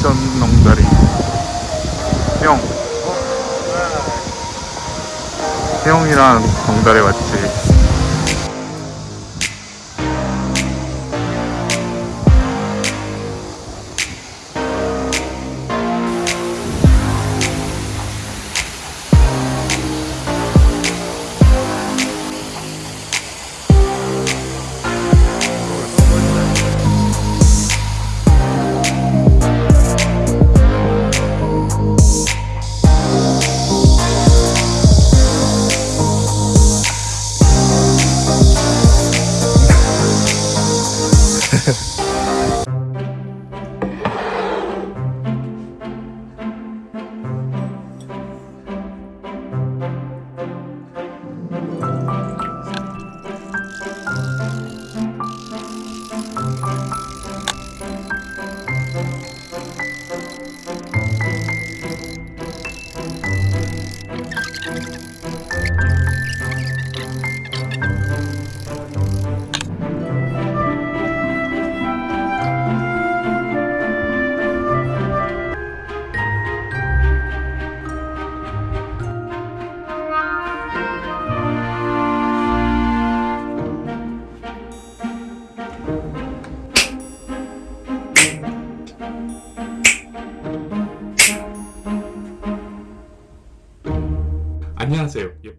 인천 농다리 형 형이랑 농다리 왔지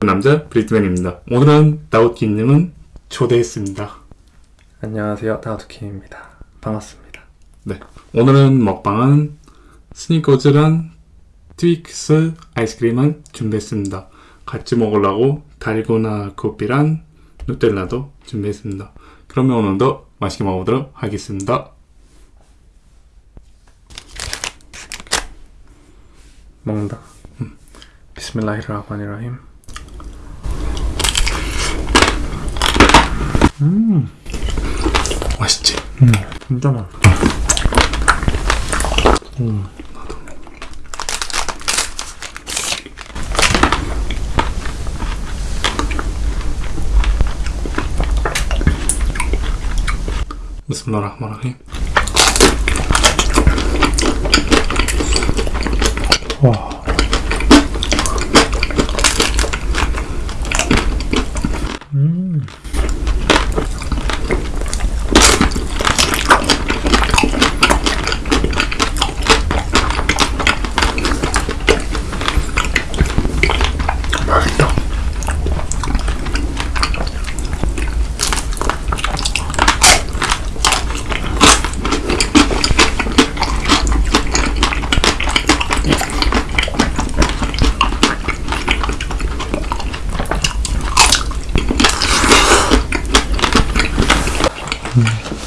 남자 브리트맨입니다. 오늘은 다우키님은 초대했습니다. 안녕하세요. 다우트킴입니다. 반갑습니다. 네. 오늘은 먹방은 스니커즈랑 트윅스 아이스크림을 준비했습니다. 같이 먹으려고 달고나 커피랑 누텔라도 준비했습니다. 그러면 오늘도 맛있게 먹어보도록 하겠습니다. 먹는다. 비스밀라히르 라흐마니라힘 맛있지? 진짜 맛있다. 비스밀라흐마니라힘 와 와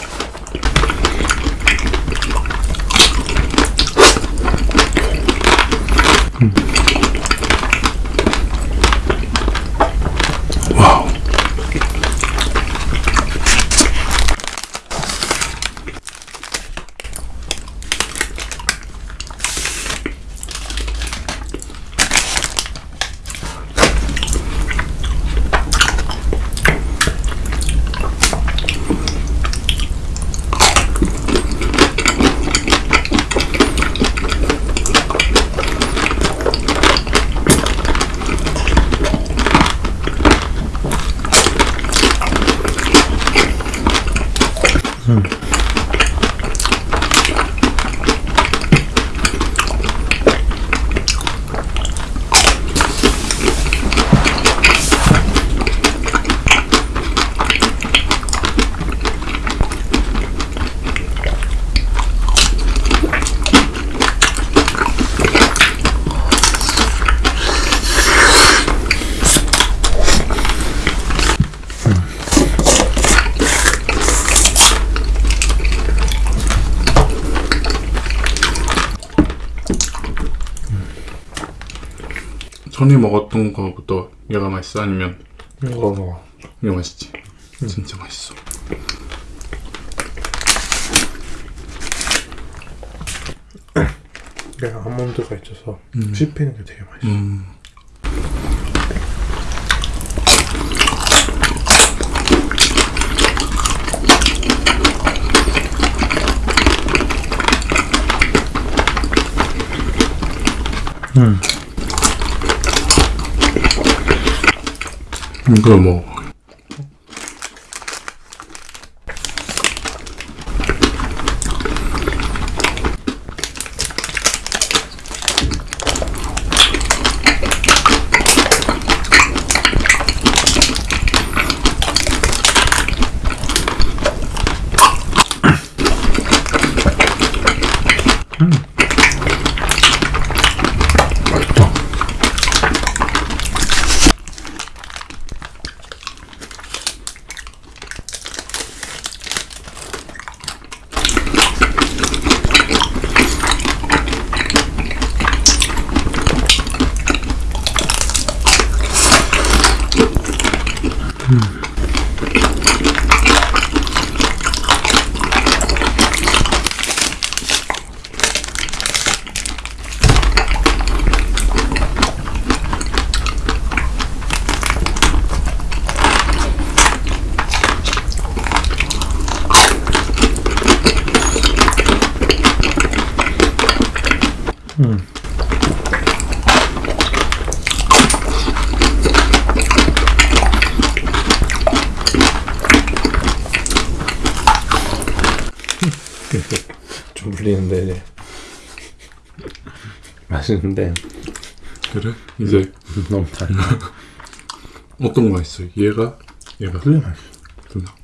Hmm. 전에 먹었던 거부터 얘가 맛있어 아니면 이거 먹어 이거 맛있지? 진짜 맛있어 내가 아몬드가 있어서 씹히는 게 되게 맛있어 음. 음. 이거 뭐다. 좀 물리는데 이제 맛있는데 그래? 이제 너무 달라. 어떤 거 맛있어? 얘가 얘가 그래 맛있어. 둘 다.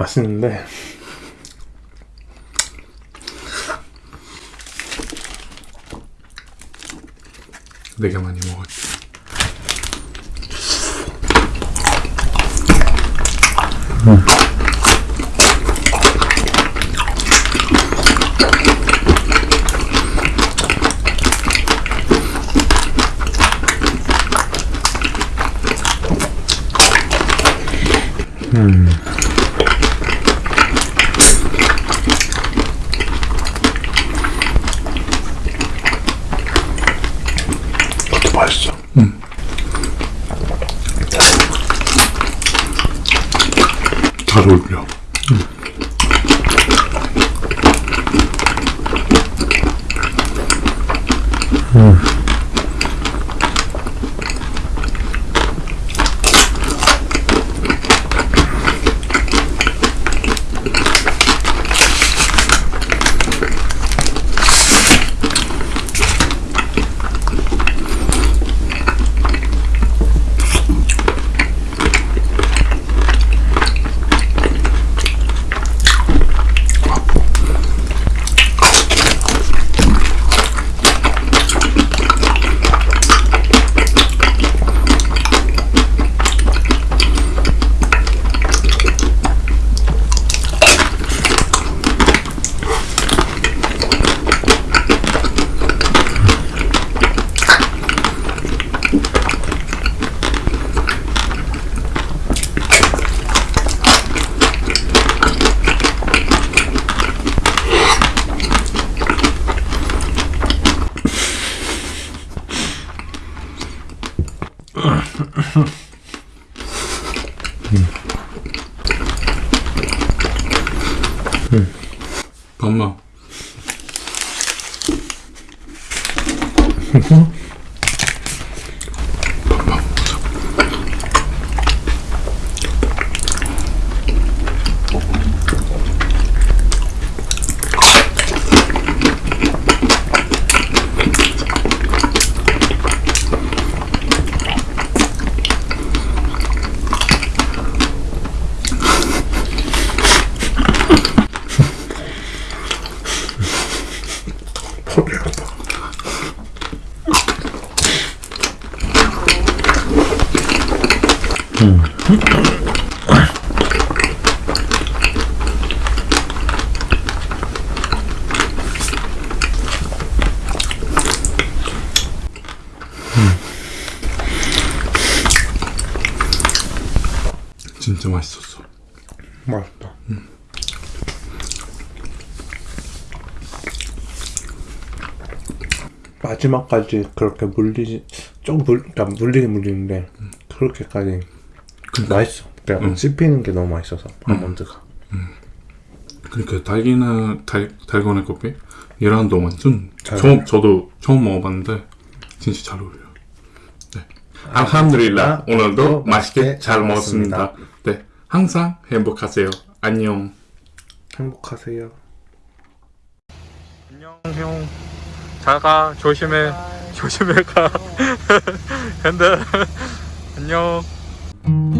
맛있는데 되게 많이 먹었지. 그것 잘 어울려. 음. 음. 밥맛 소리한다. 음. 음. 진짜 맛있었어. 맛있다. 응. 마지막까지 그렇게 물리지 좀 물, 그러니까 물리긴 물리는데 그렇게까지 맛있어. 그냥 씹히는 게 너무 맛있어서 아몬드가. 그러니까 달기나 달 달고나 커피 얘랑도 완전 잘 처음 저도 처음 먹어봤는데 진짜 잘 어울려. 네. 알함드릴라 오늘도 맛있게 잘 먹었습니다. 네, 항상 행복하세요. 안녕. 행복하세요. 안녕 형. 잘 가. 조심해. 조심해 가. 근데 안녕.